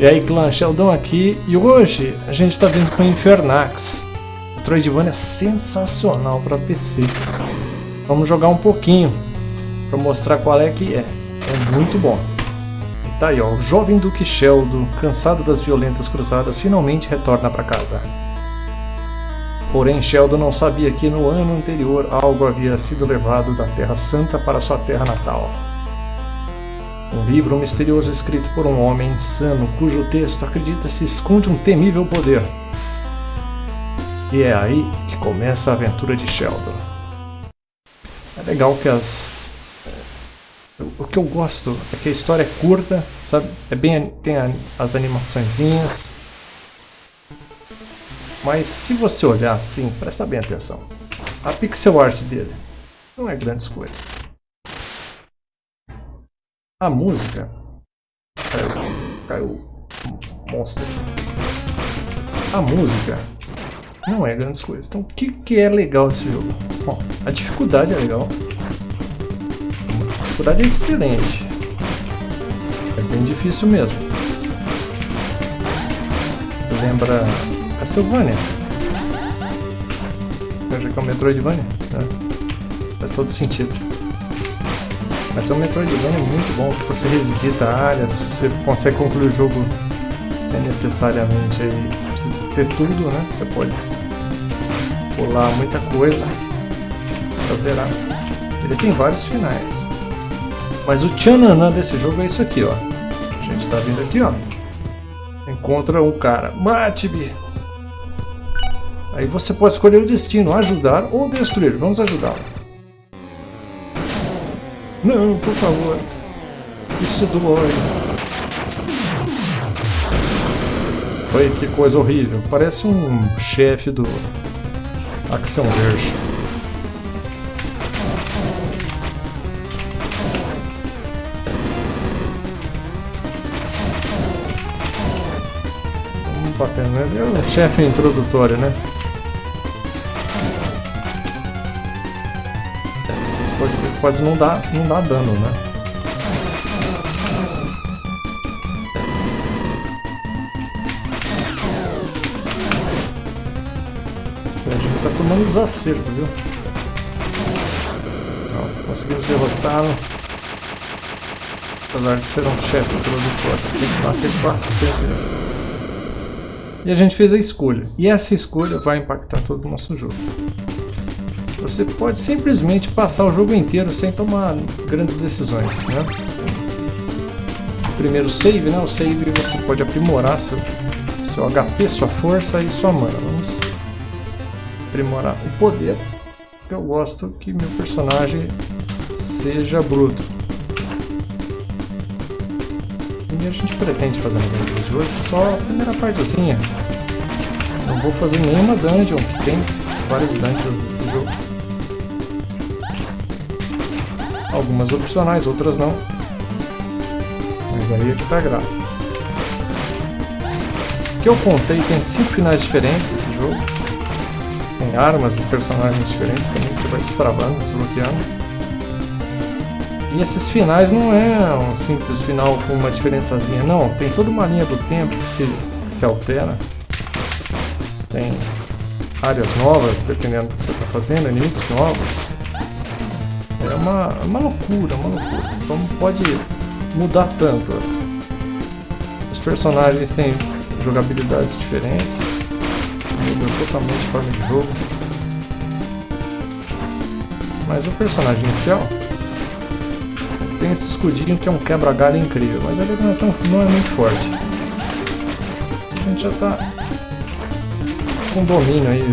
E aí clã, Sheldon aqui e hoje a gente está vindo com Infernax. Metroidvania é sensacional para PC. Vamos jogar um pouquinho para mostrar qual é que é. É muito bom. E tá aí ó, o jovem Duque Sheldon, cansado das violentas cruzadas, finalmente retorna para casa. Porém, Sheldon não sabia que no ano anterior algo havia sido levado da Terra Santa para sua terra natal. Um livro misterioso escrito por um homem insano, cujo texto acredita-se esconde um temível poder. E é aí que começa a aventura de Sheldon. É legal que as. O que eu gosto é que a história é curta, sabe? É bem, tem as animaçõezinhas. Mas se você olhar assim, presta bem atenção. A pixel art dele não é grandes coisas. A música. Caiu. Caiu. Monstro. A música não é grandes coisas. Então o que, que é legal desse jogo? Bom, a dificuldade é legal. A dificuldade é excelente. É bem difícil mesmo. Lembra Castlevania. Veja que é o Metroidvania. Né? Faz todo sentido. Mas é um Metroidvania muito bom, que você revisita áreas, você consegue concluir o jogo sem necessariamente aí, ter tudo, né? Você pode pular muita coisa pra zerar. Ele tem vários finais. Mas o tchananã desse jogo é isso aqui, ó. A gente tá vindo aqui, ó. Encontra um cara. Mate-me! Aí você pode escolher o destino, ajudar ou destruir. Vamos ajudá-lo. Não, por favor. Isso dói. Olha que coisa horrível. Parece um chefe do Action Verge. Batendo nele. É um chefe introdutório, né? Quase não dá, não dá dano, né? A gente tá tomando os acertos, viu? Então, conseguimos derrotá-lo. Apesar de ser um chefe produtor, tem que bater bastante. Né? E a gente fez a escolha. E essa escolha vai impactar todo o nosso jogo. Você pode simplesmente passar o jogo inteiro sem tomar grandes decisões, né? Primeiro save, né? O save você pode aprimorar seu, seu HP, sua força e sua mana. Vamos aprimorar o poder. Eu gosto que meu personagem seja bruto. E a gente pretende fazer no vídeo de hoje só a primeira partezinha. Não vou fazer nenhuma dungeon, tem várias dungeons Algumas opcionais, outras não. Mas aí é que tá a graça. O que eu contei tem cinco finais diferentes esse jogo. Tem armas e personagens diferentes também que você vai destravando, desbloqueando. E esses finais não é um simples final com uma diferençazinha, não. Tem toda uma linha do tempo que se, que se altera. Tem áreas novas, dependendo do que você está fazendo, inimigos novos. É uma, uma loucura, uma loucura. Como pode mudar tanto? Os personagens têm jogabilidades diferentes, mudam totalmente a forma de jogo. Mas o personagem inicial tem esse escudinho que é um quebra-galho incrível, mas ele não é, tão, não é muito forte. A gente já está com domínio aí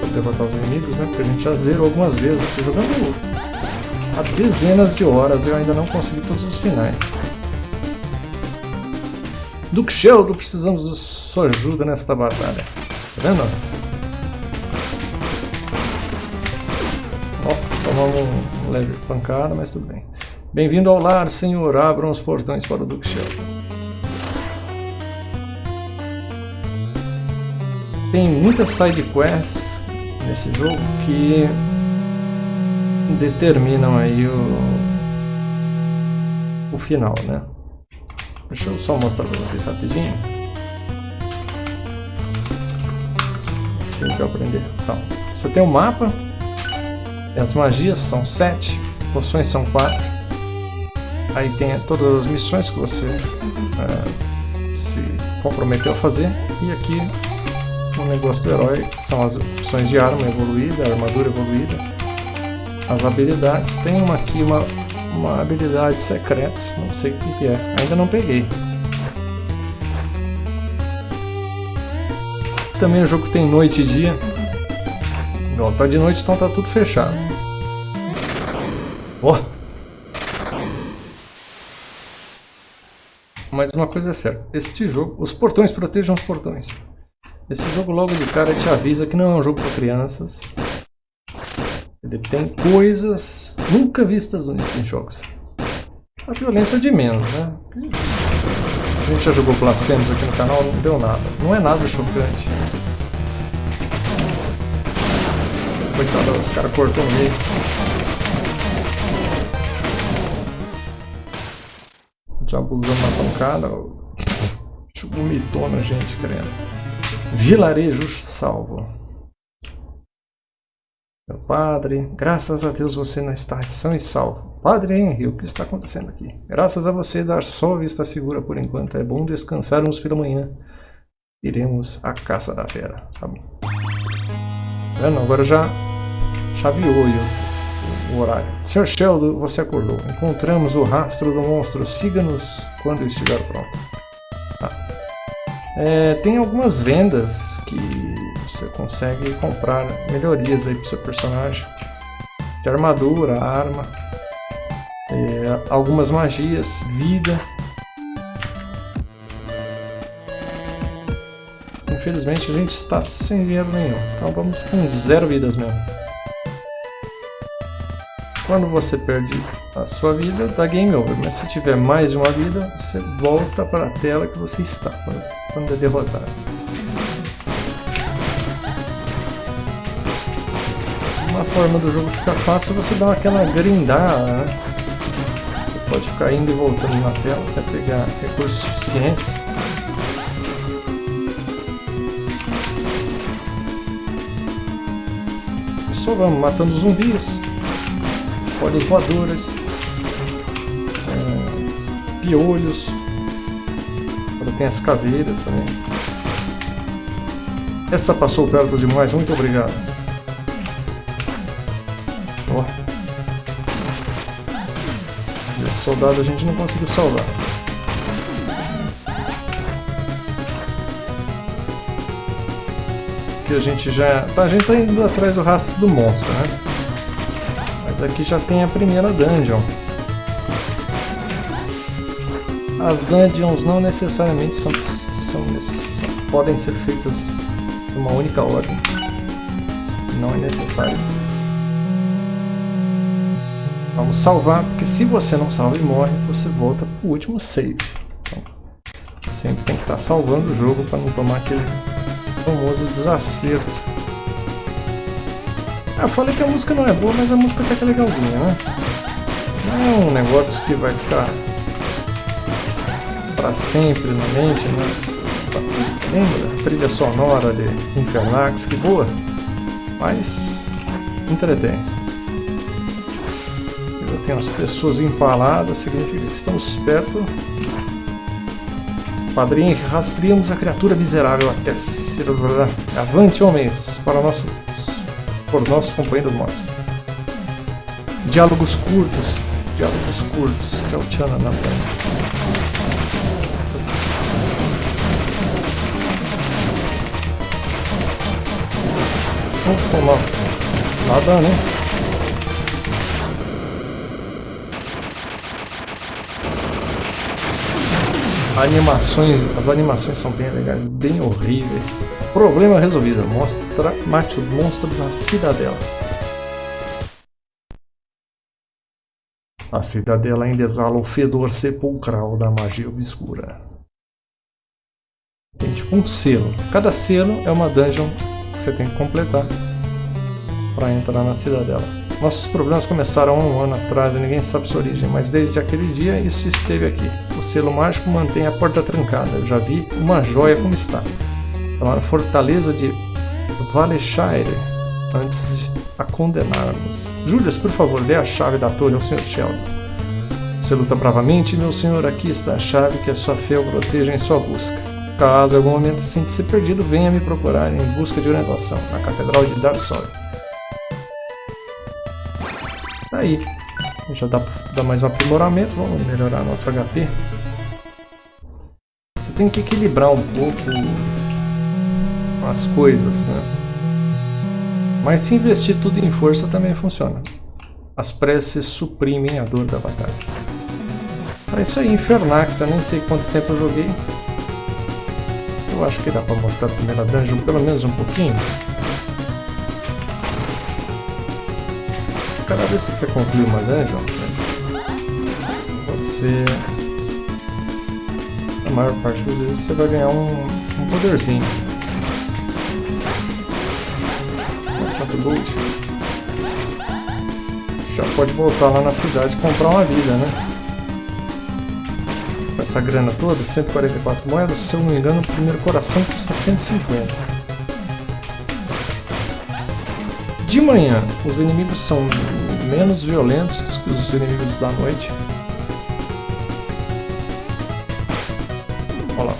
para derrotar os inimigos, né? Porque a gente já zerou algumas vezes, jogando há dezenas de horas eu ainda não consegui todos os finais. Duke Sheldon, precisamos de sua ajuda nesta batalha. Tá vendo? Ó, tomamos um leve pancada, mas tudo bem. Bem-vindo ao lar, senhor. Abram os portões para o Duke Sheldon. Tem muitas side quests nesse jogo que determinam aí o, o final, né? Deixa eu só mostrar para vocês rapidinho. Assim que eu aprender. Então, você tem um mapa. As magias são sete. Poções são quatro. Aí tem todas as missões que você uh, se comprometeu a fazer. E aqui o negócio do herói são as opções de arma evoluída, armadura evoluída, as habilidades. Tem uma aqui, uma, uma habilidade secreta, não sei o que, é, ainda não peguei. Também o jogo tem noite e dia. Igual tá de noite, então tá tudo fechado. Oh! Mas uma coisa é certa, este jogo, os portões protejam os portões. Esse jogo logo de cara te avisa que não é um jogo para crianças. Ele tem coisas nunca vistas antes em jogos. A violência é de menos, né? A gente já jogou Blasphemous aqui no canal, não deu nada. Não é nada chocante. Coitado, os caras cortou no meio. Já abusando um cara. Vomitou na gente, crendo. Vilarejo salvo. Meu padre, graças a Deus você não está são e salvo. Padre Henry, o que está acontecendo aqui? Graças a você dar sol está segura por enquanto. É bom descansarmos pela manhã. Iremos à caça da fera. Tá bom. Vendo? Agora já chaveou o, o horário. Sr. Sheldon, você acordou. Encontramos o rastro do monstro. Siga-nos quando estiver pronto. É, tem algumas vendas que você consegue comprar melhorias aí pro seu personagem. De armadura, arma, é, algumas magias, vida. Infelizmente a gente está sem dinheiro nenhum, então vamos com zero vidas mesmo. Quando você perde a sua vida, dá game over, mas se tiver mais de uma vida, você volta para a tela que você está quando é derrotado. Uma forma do jogo ficar fácil você dar aquela grindada, né? Você pode ficar indo e voltando na tela até pegar recursos suficientes. Só vamos matando zumbis, folhas voadoras, é, piolhos, tem as caveiras também. Essa passou perto demais, muito obrigado. Soldado a gente não conseguiu salvar. Aqui a gente já... Tá, a gente tá indo atrás do rastro do monstro, né? Mas aqui já tem a primeira dungeon. As dungeons não necessariamente são, são, são, podem ser feitas de uma única ordem. Não é necessário. Vamos salvar, porque se você não salva e morre, você volta para o último save. Então, sempre tem que estar salvando o jogo para não tomar aquele famoso desacerto. Ah, eu falei que a música não é boa, mas a música até que é legalzinha, né? Não é um negócio que vai ficar para sempre na mente, né? Lembra? A trilha sonora de Infernax, que boa, mas entretém. Tenho as pessoas empaladas, significa que estamos perto. Padrinho, rastreamos a criatura miserável até ser... Avante, homens, para nosso... por nossos companheiros mortos. Diálogos curtos, diálogos curtos, que é o Tchana na frente. Vamos tomar nada, né? Animações, as animações são bem legais, bem horríveis. Problema resolvido. Mostra, mate o monstro da cidadela. A cidadela ainda exala o fedor sepulcral da magia obscura. Tem tipo um selo. Cada selo é uma dungeon que você tem que completar para entrar na cidadela. Nossos problemas começaram há um ano atrás e ninguém sabe sua origem, mas desde aquele dia isso esteve aqui. O selo mágico mantém a porta trancada. Eu já vi uma joia como está. Então, a fortaleza de Valeshire antes de a condenarmos. Julius, por favor, dê a chave da torre ao Sr. Sheldon. Você luta bravamente, meu senhor. Aqui está a chave que a sua fé o proteja em sua busca. Caso em algum momento sinta-se perdido, venha me procurar em busca de orientação na Catedral de Darsol. Aí. Já dá pra dar mais um aprimoramento. Vamos melhorar nosso HP. Você tem que equilibrar um pouco as coisas, né? Mas se investir tudo em força também funciona. As preces suprimem a dor da batalha. É isso aí, Infernax, eu nem sei quanto tempo eu joguei. Eu acho que dá pra mostrar a primeira dungeon pelo menos um pouquinho. Cada vez que você conclui uma dungeon, você... A maior parte das vezes você vai ganhar um, um poderzinho. Já pode voltar lá na cidade e comprar uma vida, né? Com essa grana toda, 144 moedas, se eu não me engano, o primeiro coração custa 150. De manhã, os inimigos são menos violentos que os inimigos da noite.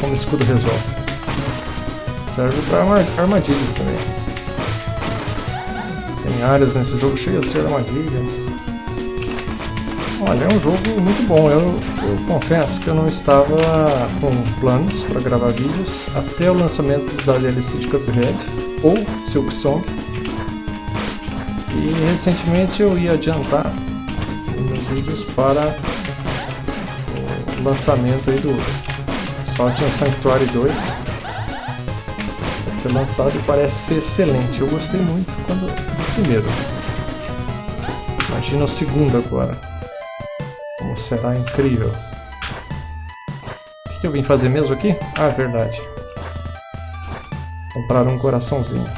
Como escudo resolve. Serve para armadilhas também. Tem áreas nesse jogo cheias de armadilhas. Olha, é um jogo muito bom. Eu, eu confesso que eu não estava com planos para gravar vídeos até o lançamento da DLC de Cuphead ou Silk Song. E recentemente eu ia adiantar meus vídeos para o lançamento aí do Salt Sanctuary 2. Vai ser lançado e parece ser excelente. Eu gostei muito quando o primeiro. Imagina o segundo agora. Como será incrível. O que eu vim fazer mesmo aqui? Ah, verdade. Comprar um coraçãozinho.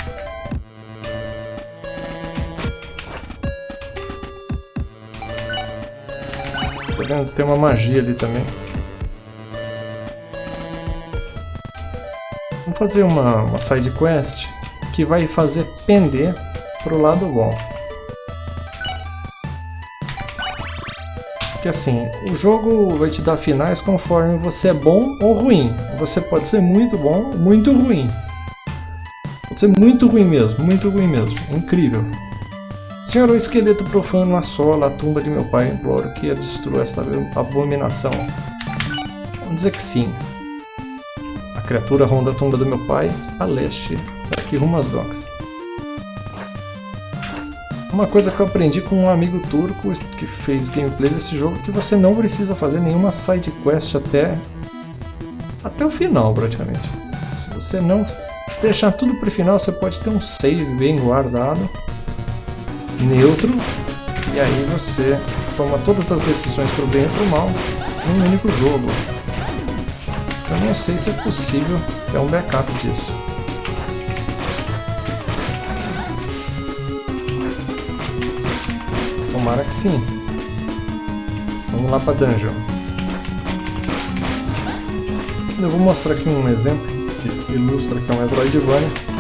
Vendo tem uma magia ali também. Fazer uma, uma side quest que vai fazer pender pro lado bom. Porque assim, o jogo vai te dar finais conforme você é bom ou ruim. Você pode ser muito bom, muito ruim. Pode ser muito ruim mesmo, muito ruim mesmo. É incrível. Senhor, o esqueleto profano assola a tumba de meu pai. Imploro que destrua esta abominação. Vamos dizer que sim. Criatura ronda a tumba do meu pai a leste, daqui rumo às docas. Uma coisa que eu aprendi com um amigo turco que fez gameplay desse jogo que você não precisa fazer nenhuma side quest até até o final praticamente. Se você não se deixar tudo para o final, você pode ter um save bem guardado neutro, e aí você toma todas as decisões para o bem e para o mal em um único jogo. Eu não sei se é possível ter um backup disso. Tomara que sim. Vamos lá para dungeon. Eu vou mostrar aqui um exemplo que ilustra que é um Metroidvania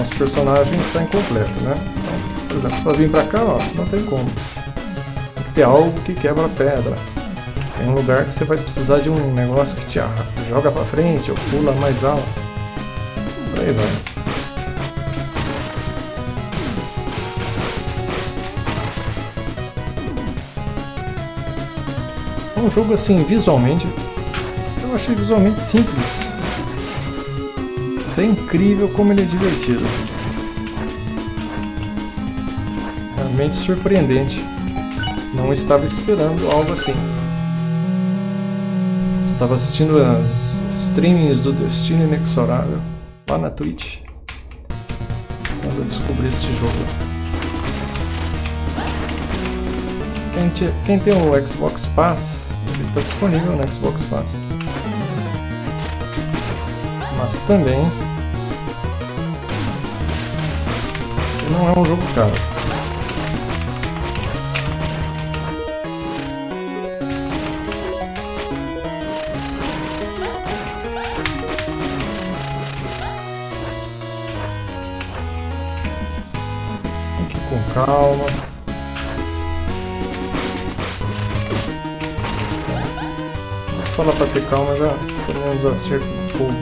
nosso personagem está incompleto, né? Então, por exemplo, para vir para cá, ó, não tem como. Tem que ter algo que quebra a pedra. Tem um lugar que você vai precisar de um negócio que te joga para frente ou pula mais alto. Por aí vai. É um jogo assim, visualmente, eu achei visualmente simples. Isso é incrível como ele é divertido. Realmente surpreendente. Não estava esperando algo assim. Estava assistindo as streamings do Destino Inexorável lá na Twitch. Quando eu descobri este jogo. Quem, quem tem o Xbox Pass, ele está disponível no Xbox Pass mas também não é um jogo caro. Calma. Vou falar pra ter calma já menos acerto do fogo.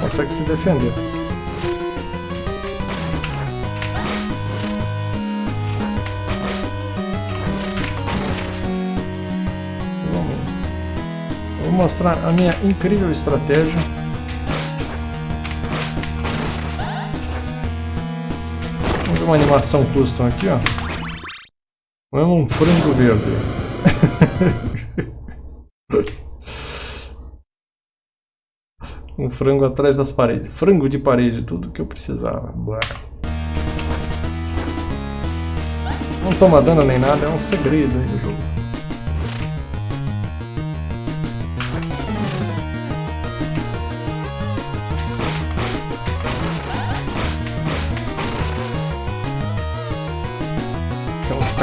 Consegue se defender. Vou mostrar a minha incrível estratégia. Uma animação custom aqui, ó. É um frango verde. um frango atrás das paredes. Frango de parede, tudo que eu precisava. Bora. Não toma dano nem nada, é um segredo aí do jogo.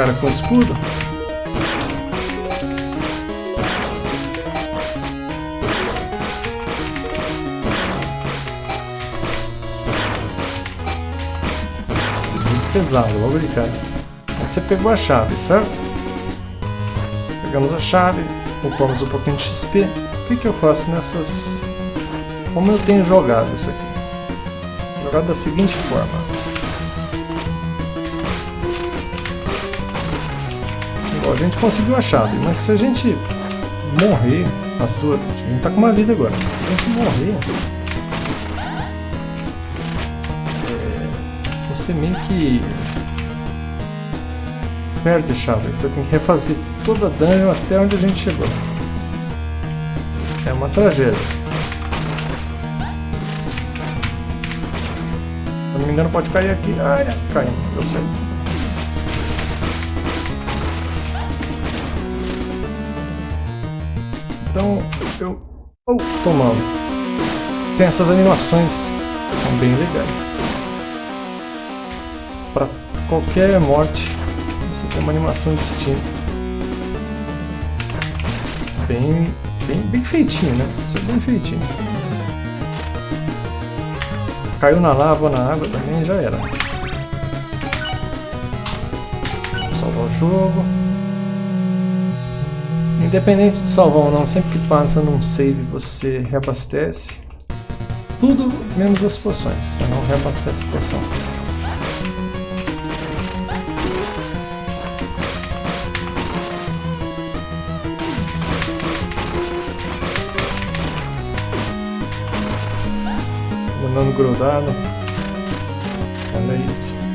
Cara com escudo. Muito pesado, logo de cara. Aí você pegou a chave, certo? Pegamos a chave, upamos um pouquinho de XP. O que, que eu faço nessas... Como eu tenho jogado isso aqui? Jogado da seguinte forma. A gente conseguiu a chave, mas se a gente morrer, as duas, a gente tá com uma vida agora, se a gente morrer, é, você meio que perde a chave, você tem que refazer toda a dungeon até onde a gente chegou. É uma tragédia. Se não me engano pode cair aqui. Ah, é, caindo, deu certo. Então eu oh, tomando. Tem essas animações que são bem legais. Para qualquer morte você tem uma animação distinta. Bem, bem, bem feitinho, né? Isso é bem feitinho. Caiu na lava, na água também, já era. Vou salvar o jogo. Independente de salvar ou não, sempre que passa num save você reabastece. Tudo menos as poções, você não reabastece a poção. Mandando grudado. Olha isso.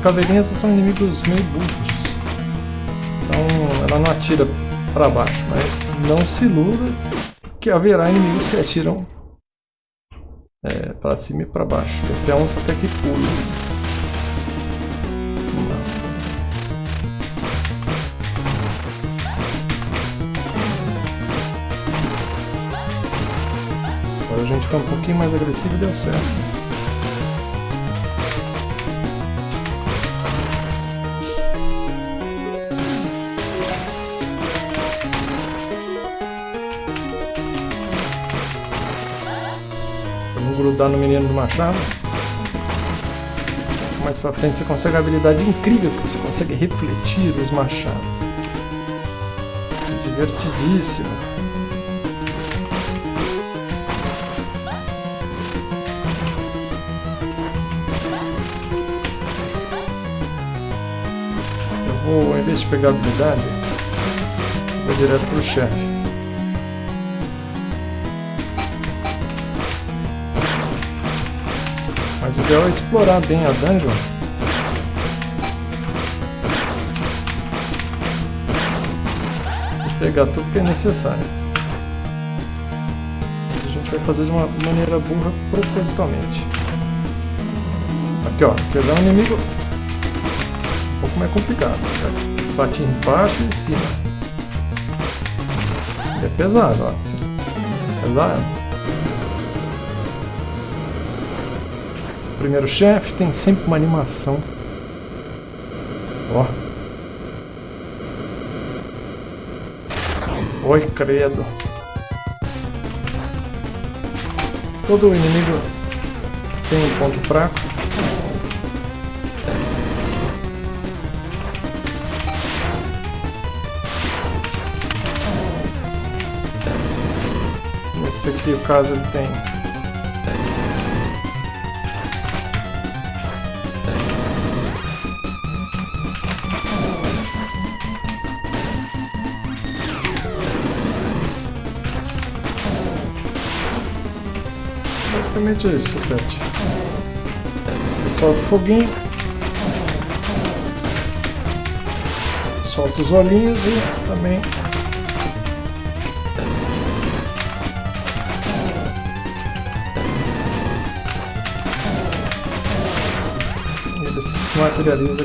Caveirinhas são inimigos meio burros. Então ela não atira para baixo, mas não se iluda que haverá inimigos que atiram é, para cima e para baixo. Até uns até que pulam. Agora a gente fica um pouquinho mais agressivo e deu certo. Grudar no menino do machado. Mais pra frente você consegue a habilidade incrível que você consegue refletir os machados. Divertidíssimo. Eu vou, em vez de pegar habilidade, vou direto pro chefe. Ideal é explorar bem a dungeon. Pegar tudo que é necessário. A gente vai fazer de uma maneira burra propositalmente. Aqui ó, pegar um inimigo um pouco mais complicado. Bate embaixo e em cima. é pesado, ó. Pesado. Primeiro chefe, tem sempre uma animação. Ó. Oi, credo. Todo inimigo tem um ponto fraco. Esse aqui, o caso, ele tem basicamente é isso, sete. Solta o foguinho. Solta os olhinhos e também ele se materializa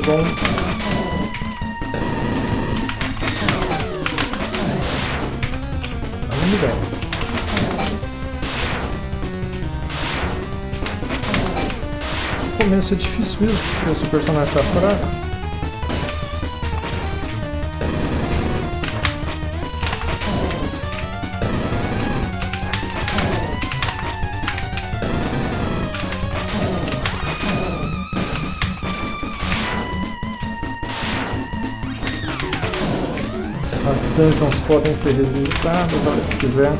Vamos bem. Começo é difícil mesmo, porque seu personagem está fraco. As dungeons podem ser revisitadas a que quiser.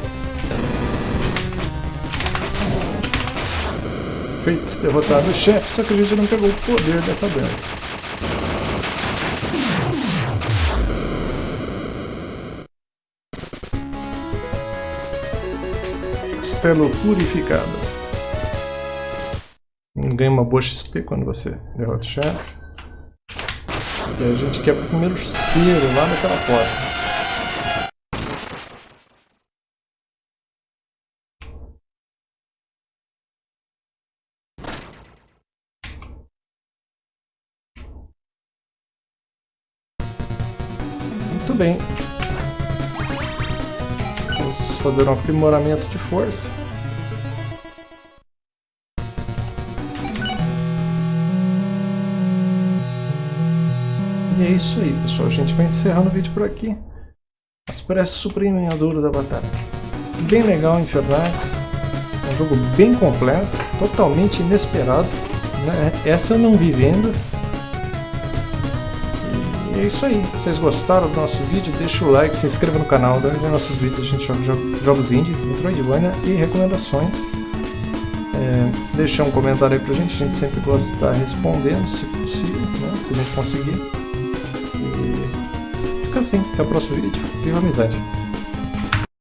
Feito, derrotado o chefe, só que a gente não pegou o poder dessa bela. Castelo purificado. Ganha uma boa XP quando você derrota o chefe. E a gente quebra o primeiro cero lá naquela porta. Fazer um aprimoramento de força. E é isso aí, pessoal. A gente vai encerrando o vídeo por aqui. As preces suprimem a dor da batalha. Bem legal Infernax. Um jogo bem completo, totalmente inesperado. Né? Essa eu não vi vendo. E é isso aí. Se vocês gostaram do nosso vídeo, deixa o like, se inscreva no canal, dá nos nossos vídeos a gente joga jogos indie, Metroidvania e recomendações. É, deixa um comentário aí pra gente, a gente sempre gosta de estar respondendo, se possível, né, se a gente conseguir. E fica assim, até o próximo vídeo. Viva a amizade!